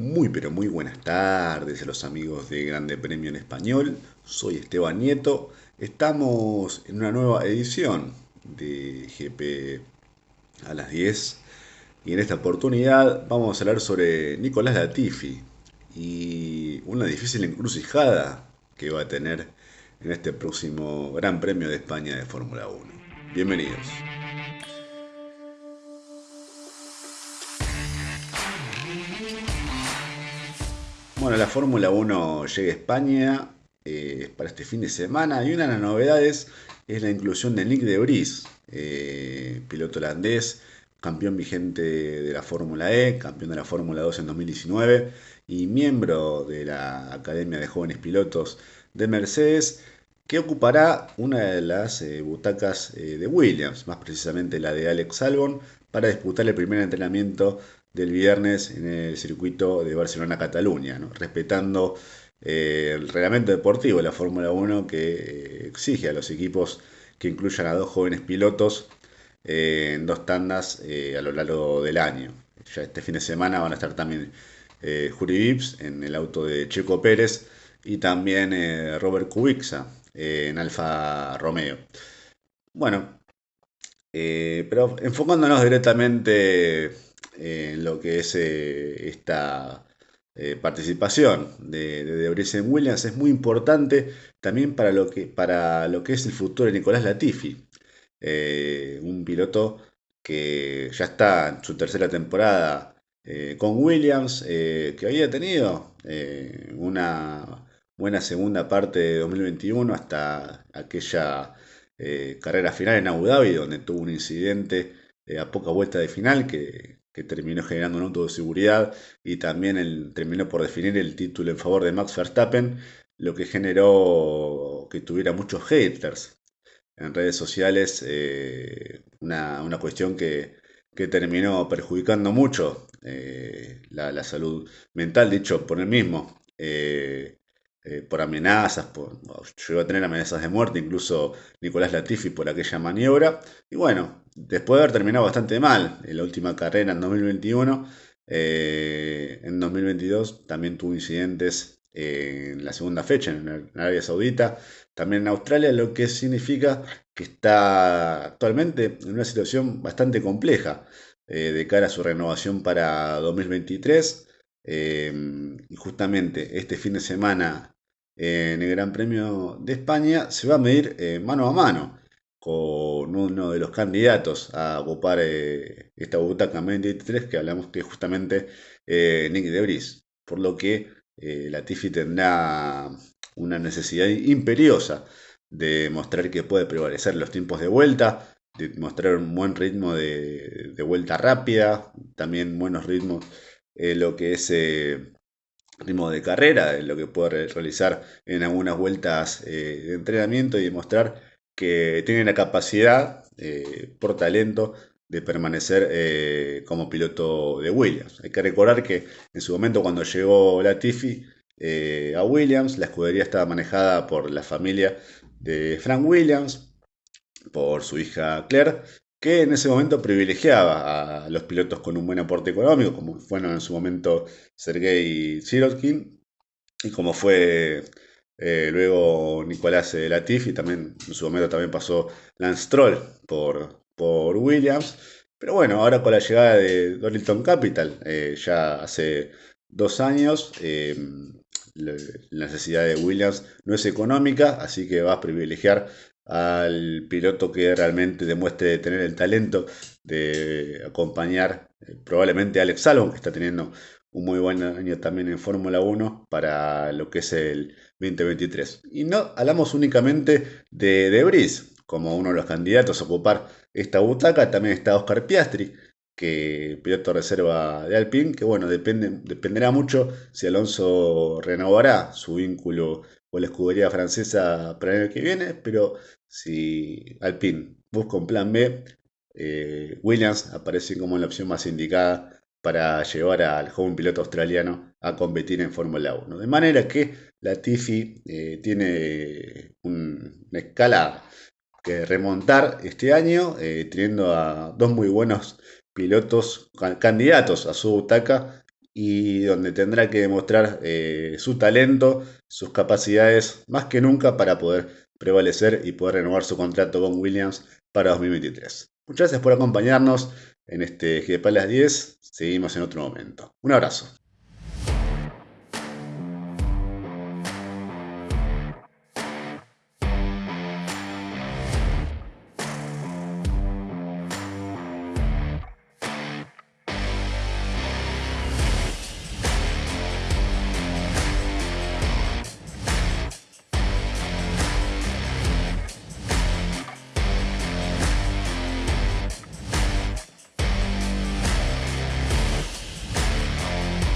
Muy pero muy buenas tardes a los amigos de Grande Premio en Español. Soy Esteban Nieto. Estamos en una nueva edición de GP a las 10 y en esta oportunidad vamos a hablar sobre Nicolás Latifi y una difícil encrucijada que va a tener en este próximo Gran Premio de España de Fórmula 1. Bienvenidos. Bueno, la Fórmula 1 llega a España eh, para este fin de semana y una de las novedades es la inclusión de Nick de Vries, eh, piloto holandés, campeón vigente de la Fórmula E, campeón de la Fórmula 2 en 2019 y miembro de la Academia de Jóvenes Pilotos de Mercedes, que ocupará una de las eh, butacas de Williams, más precisamente la de Alex Albon, para disputar el primer entrenamiento del viernes en el circuito de Barcelona-Cataluña, respetando eh, el reglamento deportivo de la Fórmula 1 que eh, exige a los equipos que incluyan a dos jóvenes pilotos eh, en dos tandas a lo largo del año. Ya este fin de semana van a estar también Juri Vips en el auto de Checo Pérez y también Robert Kubica en Alfa Romeo. Bueno, pero enfocándonos directamente en lo que es eh, esta eh, participación de, de, en Williams. Es muy importante también para lo que, para lo que es el futuro de Nicolás Latifi, eh, un piloto que ya está en su tercera temporada con Williams, que había tenido una buena segunda parte de 2021 hasta aquella carrera final en Abu Dhabi, donde tuvo un incidente a poca vuelta de final que que terminó generando un auto de seguridad y también terminó por definir el título en favor de Max Verstappen, lo que generó que tuviera muchos haters en redes sociales, eh, una, cuestión que, terminó perjudicando mucho eh, la, salud mental, dicho por él mismo. Eh, eh, por amenazas, por, llegó a tener amenazas de muerte, incluso Nicolás Latifi por aquella maniobra. Y bueno, después de haber terminado bastante mal en la última carrera en 2021, eh, en 2022 también tuvo incidentes en la segunda fecha en Arabia Saudita, también en Australia, lo que significa que está actualmente en una situación bastante compleja eh, de cara a su renovación para 2023. Em, y justamente este fin de semana en el Gran Premio de España se va a medir eh, mano a mano con uno de los candidatos a ocupar eh, esta butaca 23 que hablamos que es justamente eh, Nick de Vries. Por lo que la Tiffy tendrá una necesidad imperiosa de mostrar que puede prevalecer los tiempos de vuelta, de mostrar un buen ritmo de vuelta rápida, también buenos ritmos eh, lo que es eh, ritmo de carrera, lo que puede realizar en algunas vueltas eh, de entrenamiento y demostrar que tiene la capacidad por talento de permanecer como piloto de Williams. Hay que recordar que en su momento cuando llegó Latifi a Williams, la escudería estaba manejada por la familia de Frank Williams, por su hija Claire, que en ese momento privilegiaba a los pilotos con un buen aporte económico, como fueron en su momento Sergei Sirotkin y como fue eh, luego Nicolás Latifi, también en su momento también pasó Lance Stroll por, por Williams. Pero bueno, ahora con la llegada de Donington Capital, eh, ya hace dos años, eh, la necesidad de Williams no es económica, así que va a privilegiar al piloto que realmente demuestre tener el talento de acompañar eh, probablemente Alex Albon, que está teniendo un muy buen año también en Fórmula 1 para lo que es el 2023. Y no hablamos únicamente de De como uno de los candidatos a ocupar esta butaca, también está Oscar Piastri, que piloto reserva de Alpine, que bueno, depende, dependerá mucho si Alonso renovará su vínculo con la escudería francesa para el año que viene, pero si Alpine busca un plan B, eh, Williams aparece como la opción más indicada para llevar al joven piloto australiano a competir en Fórmula 1. De manera que la Tiffy eh, tiene una escala que remontar este año, eh, teniendo a dos muy buenos pilotos candidatos a su butaca y donde tendrá que demostrar eh, su talento, sus capacidades más que nunca para poder prevalecer y poder renovar su contrato con Williams para 2023. Muchas gracias por acompañarnos en este GP las 10. Seguimos en otro momento. Un abrazo.